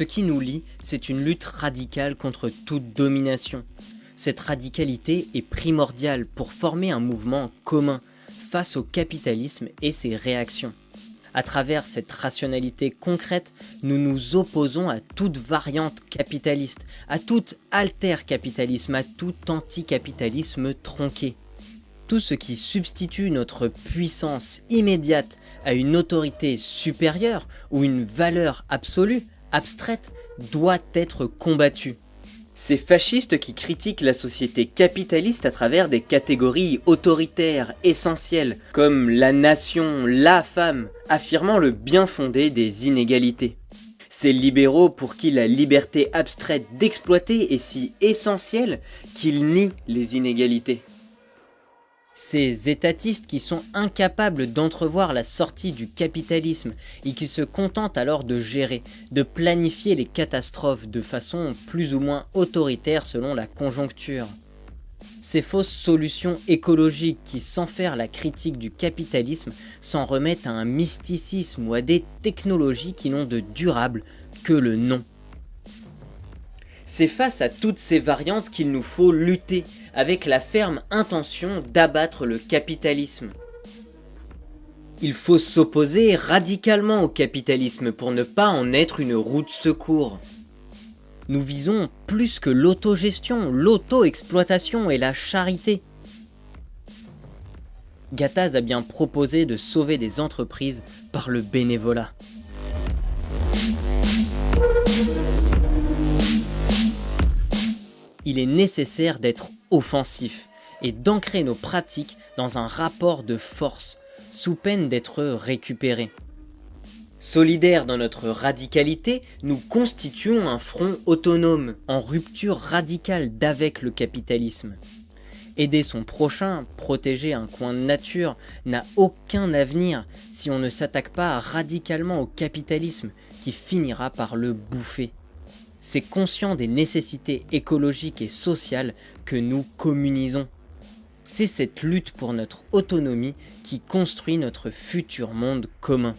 Ce qui nous lie, c'est une lutte radicale contre toute domination. Cette radicalité est primordiale pour former un mouvement commun face au capitalisme et ses réactions. À travers cette rationalité concrète, nous nous opposons à toute variante capitaliste, à tout alter-capitalisme, à tout anticapitalisme tronqué. Tout ce qui substitue notre puissance immédiate à une autorité supérieure ou une valeur absolue, abstraite, doit être combattu. Ces fascistes qui critiquent la société capitaliste à travers des catégories autoritaires essentielles, comme la nation, la femme, affirmant le bien fondé des inégalités. Ces libéraux pour qui la liberté abstraite d'exploiter est si essentielle qu'ils nient les inégalités. Ces étatistes qui sont incapables d'entrevoir la sortie du capitalisme et qui se contentent alors de gérer, de planifier les catastrophes de façon plus ou moins autoritaire selon la conjoncture. Ces fausses solutions écologiques qui, sans faire la critique du capitalisme, s'en remettent à un mysticisme ou à des technologies qui n'ont de durable que le nom. C'est face à toutes ces variantes qu'il nous faut lutter, avec la ferme intention d'abattre le capitalisme. Il faut s'opposer radicalement au capitalisme pour ne pas en être une roue de secours. Nous visons plus que l'autogestion, l'auto-exploitation et la charité. Gattaz a bien proposé de sauver des entreprises par le bénévolat. Il est nécessaire d'être offensif et d'ancrer nos pratiques dans un rapport de force, sous peine d'être récupérés. Solidaires dans notre radicalité, nous constituons un front autonome, en rupture radicale d'avec le capitalisme. Aider son prochain, protéger un coin de nature, n'a aucun avenir si on ne s'attaque pas radicalement au capitalisme qui finira par le bouffer c'est conscient des nécessités écologiques et sociales que nous communisons. C'est cette lutte pour notre autonomie qui construit notre futur monde commun.